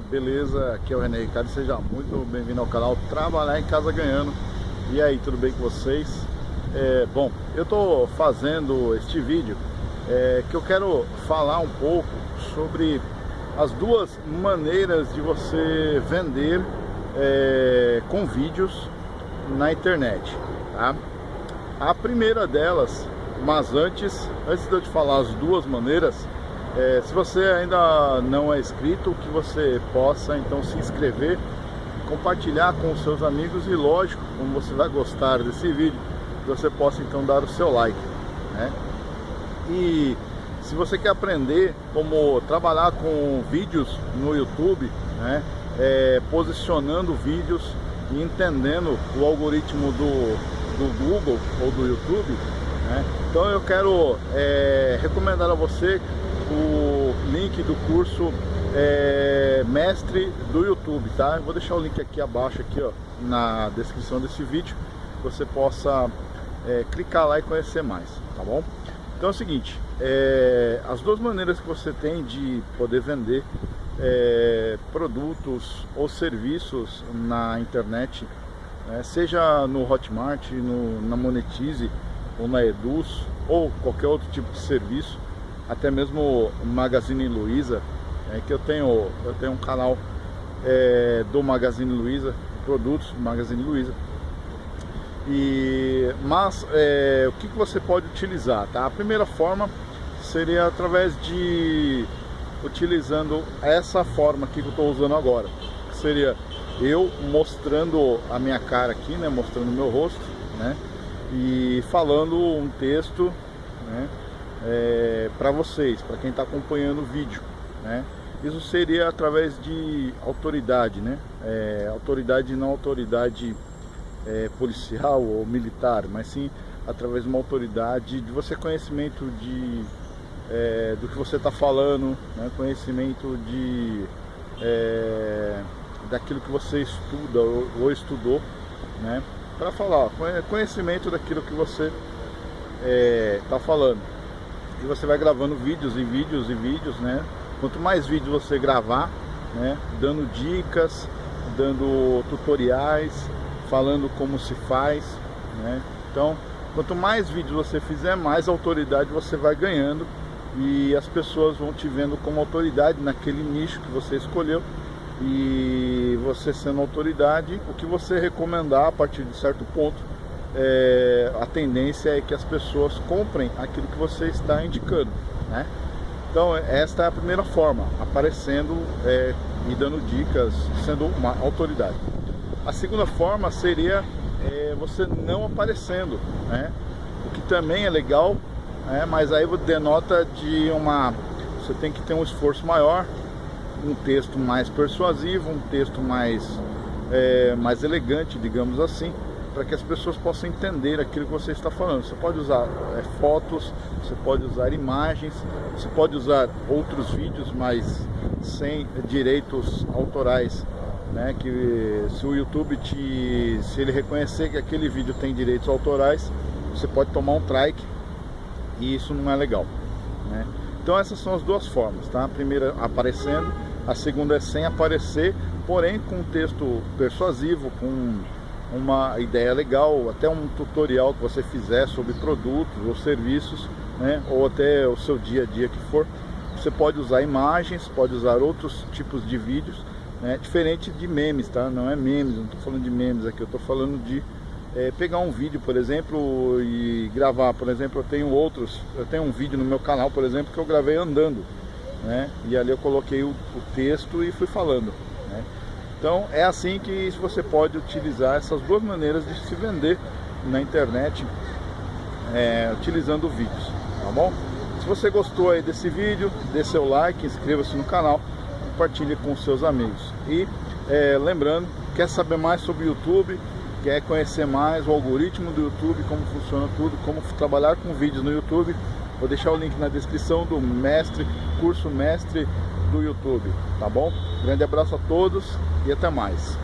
beleza? Aqui é o René Ricardo, seja muito bem-vindo ao canal Trabalhar em Casa Ganhando E aí, tudo bem com vocês? É, bom, eu estou fazendo este vídeo é, que eu quero falar um pouco sobre as duas maneiras de você vender é, com vídeos na internet tá? A primeira delas, mas antes, antes de eu te falar as duas maneiras é, se você ainda não é inscrito, que você possa então se inscrever, compartilhar com os seus amigos e lógico, como você vai gostar desse vídeo, você possa então dar o seu like. Né? E se você quer aprender como trabalhar com vídeos no YouTube, né? É, posicionando vídeos e entendendo o algoritmo do, do Google ou do YouTube, né? então eu quero é, recomendar a você o link do curso é, mestre do YouTube, tá? Eu vou deixar o link aqui abaixo, aqui, ó, na descrição desse vídeo, você possa é, clicar lá e conhecer mais, tá bom? Então é o seguinte, é, as duas maneiras que você tem de poder vender é, produtos ou serviços na internet, né, seja no Hotmart, no, na Monetize ou na Eduz ou qualquer outro tipo de serviço, até mesmo Magazine Luiza, é, que eu tenho, eu tenho um canal é, do Magazine Luiza, produtos do Magazine Luiza. E, mas é, o que, que você pode utilizar? Tá? A primeira forma seria através de utilizando essa forma aqui que eu estou usando agora, que seria eu mostrando a minha cara aqui, né, mostrando meu rosto, né, e falando um texto, né, é, para vocês, para quem está acompanhando o vídeo, né? Isso seria através de autoridade, né? É, autoridade não autoridade é, policial ou militar, mas sim através de uma autoridade de você conhecimento de é, do que você está falando, né? conhecimento de é, daquilo que você estuda ou, ou estudou, né? Para falar, conhecimento daquilo que você está é, falando e você vai gravando vídeos e vídeos e vídeos, né? Quanto mais vídeos você gravar, né? Dando dicas, dando tutoriais, falando como se faz, né? Então, quanto mais vídeos você fizer, mais autoridade você vai ganhando e as pessoas vão te vendo como autoridade naquele nicho que você escolheu e você sendo autoridade, o que você recomendar a partir de certo ponto é, a tendência é que as pessoas comprem aquilo que você está indicando, né? Então esta é a primeira forma, aparecendo é, e dando dicas, sendo uma autoridade. A segunda forma seria é, você não aparecendo, né? O que também é legal, né? mas aí denota de uma... Você tem que ter um esforço maior, um texto mais persuasivo, um texto mais, é, mais elegante, digamos assim, para que as pessoas possam entender aquilo que você está falando. Você pode usar é, fotos, você pode usar imagens, você pode usar outros vídeos, mas sem direitos autorais. Né, que se o YouTube te, se ele reconhecer que aquele vídeo tem direitos autorais, você pode tomar um strike e isso não é legal. Né? Então essas são as duas formas, tá? A primeira aparecendo, a segunda é sem aparecer, porém com texto persuasivo, com uma ideia legal, até um tutorial que você fizer sobre produtos ou serviços, né, ou até o seu dia a dia que for, você pode usar imagens, pode usar outros tipos de vídeos, né, diferente de memes, tá? Não é memes, não estou falando de memes aqui, eu estou falando de é, pegar um vídeo, por exemplo, e gravar. Por exemplo, eu tenho outros, eu tenho um vídeo no meu canal, por exemplo, que eu gravei andando, né? E ali eu coloquei o, o texto e fui falando, né? Então é assim que você pode utilizar essas duas maneiras de se vender na internet é, utilizando vídeos, tá bom? Se você gostou aí desse vídeo, dê seu like, inscreva-se no canal, compartilhe com seus amigos. E é, lembrando, quer saber mais sobre o YouTube, quer conhecer mais o algoritmo do YouTube, como funciona tudo, como trabalhar com vídeos no YouTube, vou deixar o link na descrição do mestre, curso mestre do YouTube, tá bom? Grande abraço a todos e até mais.